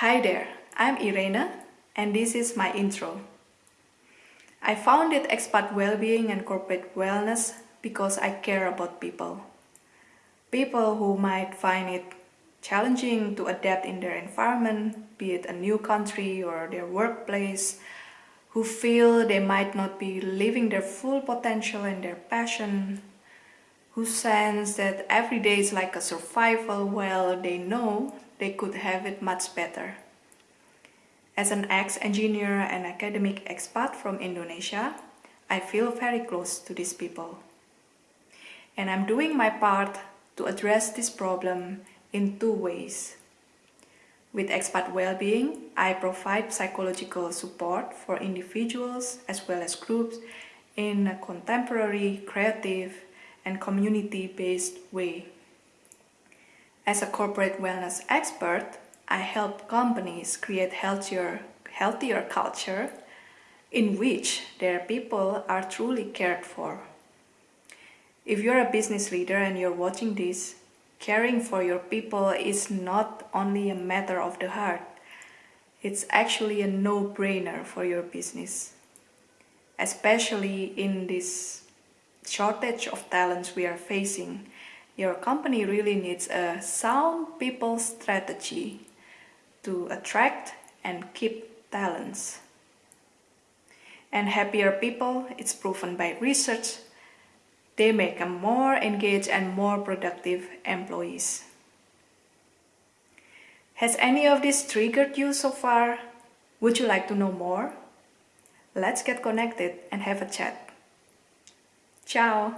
Hi there, I'm Irene and this is my intro. I founded Expat Wellbeing and Corporate Wellness because I care about people. People who might find it challenging to adapt in their environment, be it a new country or their workplace, who feel they might not be living their full potential and their passion, who sense that every day is like a survival while they know they could have it much better. As an ex-engineer and academic expat from Indonesia, I feel very close to these people. And I'm doing my part to address this problem in two ways. With expat well-being, I provide psychological support for individuals as well as groups in a contemporary, creative, and community-based way. As a corporate wellness expert, I help companies create healthier, healthier culture in which their people are truly cared for. If you're a business leader and you're watching this, caring for your people is not only a matter of the heart, it's actually a no-brainer for your business. Especially in this shortage of talents we are facing, your company really needs a sound people strategy to attract and keep talents. And happier people, it's proven by research, they make a more engaged and more productive employees. Has any of this triggered you so far? Would you like to know more? Let's get connected and have a chat. Ciao!